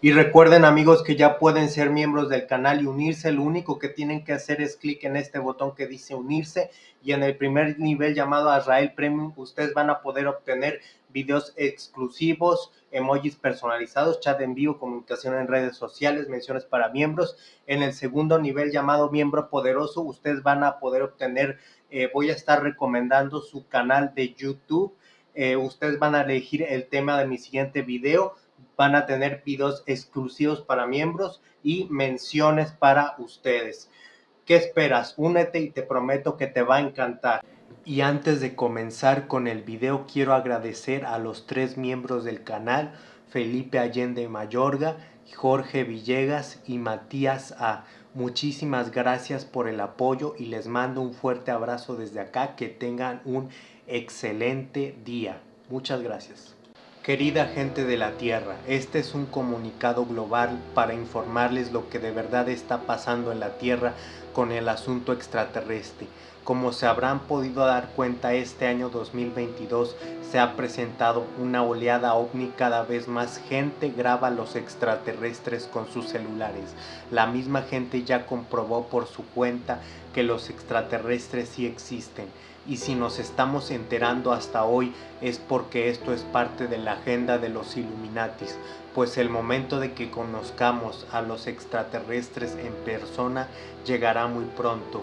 Y recuerden amigos que ya pueden ser miembros del canal y unirse. Lo único que tienen que hacer es clic en este botón que dice unirse y en el primer nivel llamado Azrael Premium ustedes van a poder obtener videos exclusivos, emojis personalizados, chat en vivo, comunicación en redes sociales, menciones para miembros. En el segundo nivel llamado miembro poderoso ustedes van a poder obtener, eh, voy a estar recomendando su canal de YouTube. Eh, ustedes van a elegir el tema de mi siguiente video van a tener videos exclusivos para miembros y menciones para ustedes. ¿Qué esperas? Únete y te prometo que te va a encantar. Y antes de comenzar con el video quiero agradecer a los tres miembros del canal, Felipe Allende Mayorga, Jorge Villegas y Matías A. Muchísimas gracias por el apoyo y les mando un fuerte abrazo desde acá. Que tengan un excelente día. Muchas gracias. Querida gente de la Tierra, este es un comunicado global para informarles lo que de verdad está pasando en la Tierra con el asunto extraterrestre. Como se habrán podido dar cuenta, este año 2022 se ha presentado una oleada ovni, cada vez más gente graba los extraterrestres con sus celulares. La misma gente ya comprobó por su cuenta que los extraterrestres sí existen y si nos estamos enterando hasta hoy es porque esto es parte de la agenda de los Illuminatis, pues el momento de que conozcamos a los extraterrestres en persona llegará muy pronto.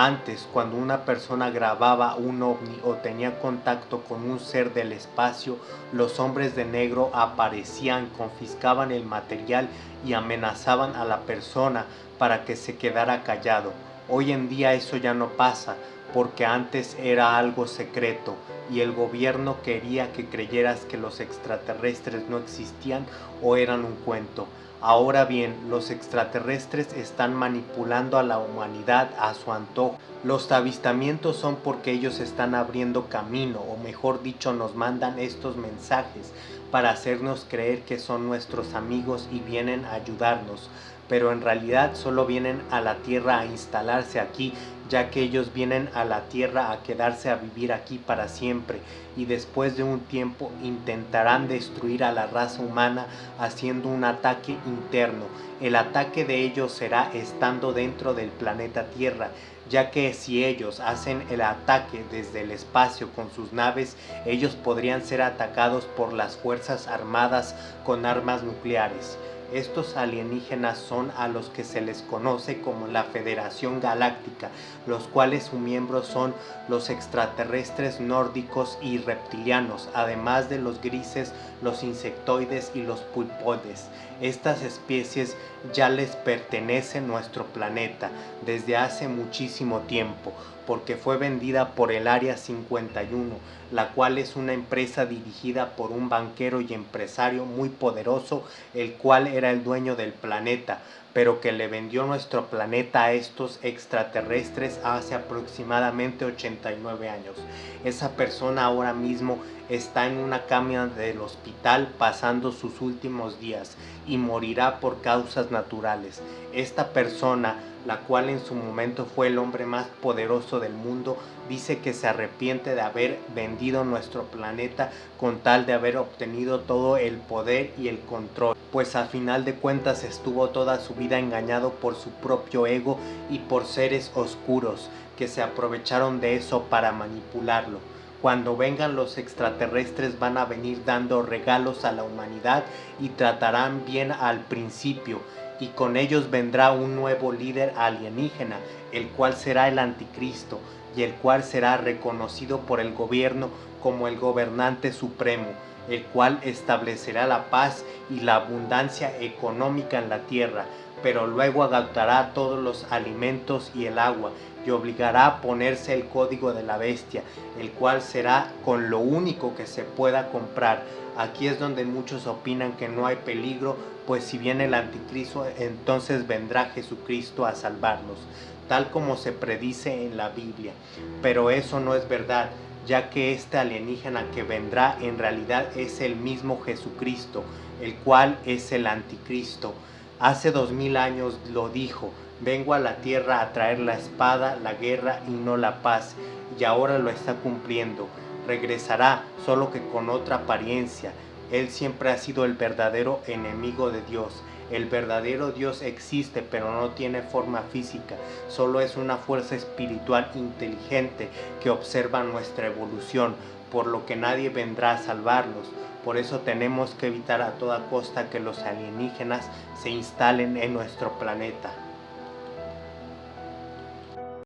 Antes, cuando una persona grababa un ovni o tenía contacto con un ser del espacio, los hombres de negro aparecían, confiscaban el material y amenazaban a la persona para que se quedara callado. Hoy en día eso ya no pasa, porque antes era algo secreto y el gobierno quería que creyeras que los extraterrestres no existían o eran un cuento. Ahora bien, los extraterrestres están manipulando a la humanidad a su antojo. Los avistamientos son porque ellos están abriendo camino, o mejor dicho, nos mandan estos mensajes para hacernos creer que son nuestros amigos y vienen a ayudarnos pero en realidad solo vienen a la tierra a instalarse aquí ya que ellos vienen a la tierra a quedarse a vivir aquí para siempre y después de un tiempo intentarán destruir a la raza humana haciendo un ataque interno. El ataque de ellos será estando dentro del planeta Tierra, ya que si ellos hacen el ataque desde el espacio con sus naves, ellos podrían ser atacados por las fuerzas armadas con armas nucleares. Estos alienígenas son a los que se les conoce como la Federación Galáctica, los cuales sus miembros son los extraterrestres nórdicos y reptilianos, además de los grises, los insectoides y los pulpoides. Estas especies ya les pertenece nuestro planeta desde hace muchísimo tiempo, porque fue vendida por el Área 51, la cual es una empresa dirigida por un banquero y empresario muy poderoso, el cual era el dueño del planeta, pero que le vendió nuestro planeta a estos extraterrestres hace aproximadamente 89 años. Esa persona ahora mismo está en una cama del hospital pasando sus últimos días y morirá por causas naturales. Esta persona la cual en su momento fue el hombre más poderoso del mundo, dice que se arrepiente de haber vendido nuestro planeta con tal de haber obtenido todo el poder y el control, pues al final de cuentas estuvo toda su vida engañado por su propio ego y por seres oscuros que se aprovecharon de eso para manipularlo. Cuando vengan los extraterrestres van a venir dando regalos a la humanidad y tratarán bien al principio y con ellos vendrá un nuevo líder alienígena, el cual será el anticristo y el cual será reconocido por el gobierno como el gobernante supremo, el cual establecerá la paz y la abundancia económica en la tierra, pero luego adaptará todos los alimentos y el agua y obligará a ponerse el código de la bestia, el cual será con lo único que se pueda comprar. Aquí es donde muchos opinan que no hay peligro, pues si viene el anticristo, entonces vendrá Jesucristo a salvarnos, tal como se predice en la Biblia. Pero eso no es verdad, ya que este alienígena que vendrá en realidad es el mismo Jesucristo, el cual es el anticristo. Hace dos mil años lo dijo, vengo a la tierra a traer la espada, la guerra y no la paz, y ahora lo está cumpliendo. Regresará, solo que con otra apariencia, Él siempre ha sido el verdadero enemigo de Dios. El verdadero Dios existe, pero no tiene forma física, solo es una fuerza espiritual inteligente que observa nuestra evolución, por lo que nadie vendrá a salvarlos. Por eso tenemos que evitar a toda costa que los alienígenas se instalen en nuestro planeta.